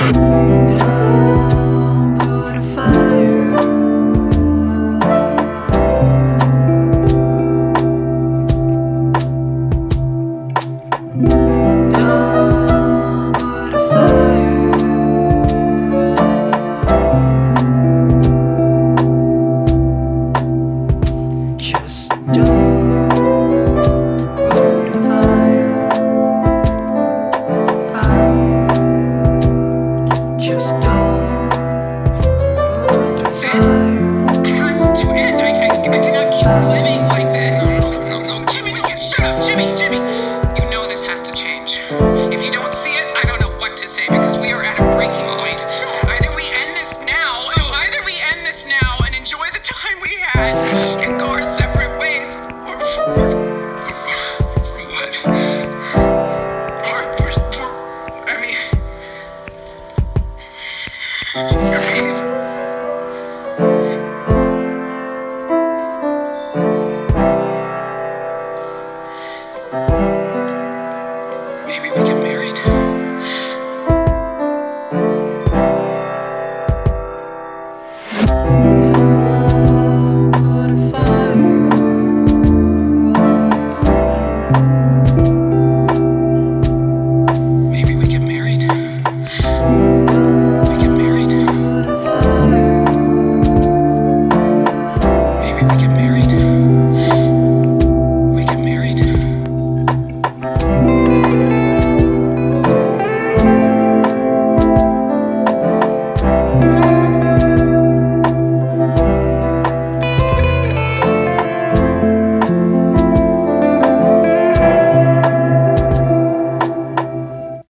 Just Bye.